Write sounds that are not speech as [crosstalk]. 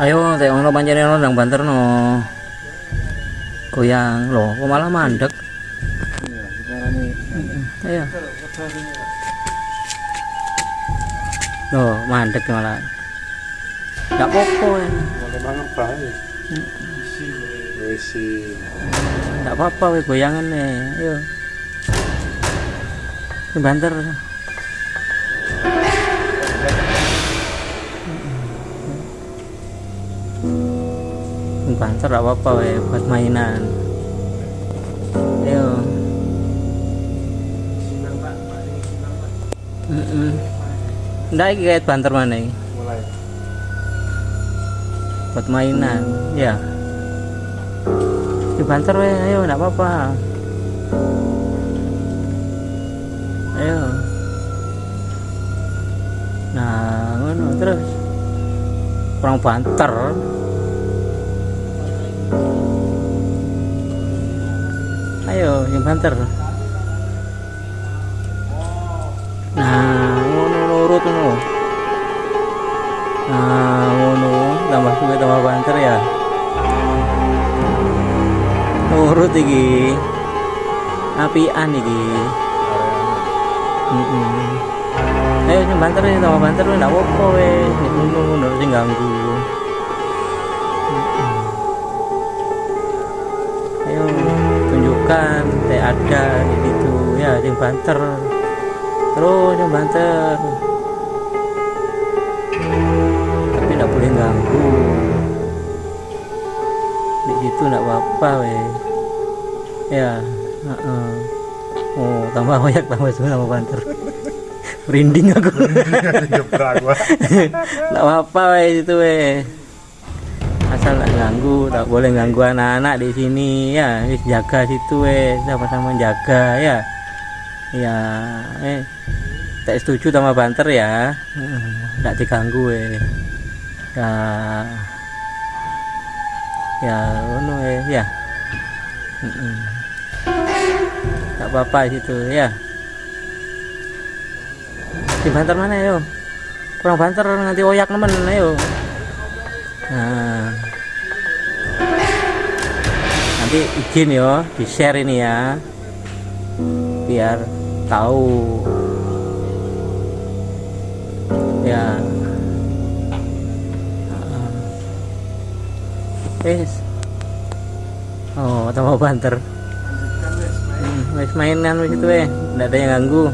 Ayo, teh ono pancene ono nang banter no. Goyang loh, kok malah mandek. Iya, sekarang ini. Ayo. Loh, mandek malah. Enggak apa-apa. ya. Enggak apa-apa goyangan nih. Ayo. Ini banter. Ini banter enggak apa-apa we buat mainan. Ayo. Heeh. Ndak iki kayak banter mana iki? Mulai. buat mainan ya di banter we ayo enggak apa-apa ayo nah ngono terus kurang banter ayo yang nah ngono nurut ngono Nah, ngono, tambah suwe tambah banter ya. Nurut iki. Apian iki. Heeh. Ayo sing banter ya, tambah banter ndak apa-apa we. Ngono ngono. Ada di situ ya sing banter. Terus yang banter. tapi tidak boleh ganggu. Di situ tidak apa-apa ya heeh. oh tambah banyak tambah semua tambah banter. Merinding aku. Tidak [laughs] apa-apa itu we asal tidak ganggu tak boleh ganggu anak-anak di sini ya. Wis jaga situ we sama-sama jaga ya. Ya eh. Tak setuju sama banter ya. Tidak diganggu we ya. Ya ngono we ya. Mm-mm. tak apa-apa situ ya. Di banter mana yo? Kurang banter nanti oyak nemen ayo nah nanti izin yo di share ini ya biar tahu ya Wes. Oh, tambah banter. Hmm, wes mainan wes itu weh. Enggak ada yang ganggu.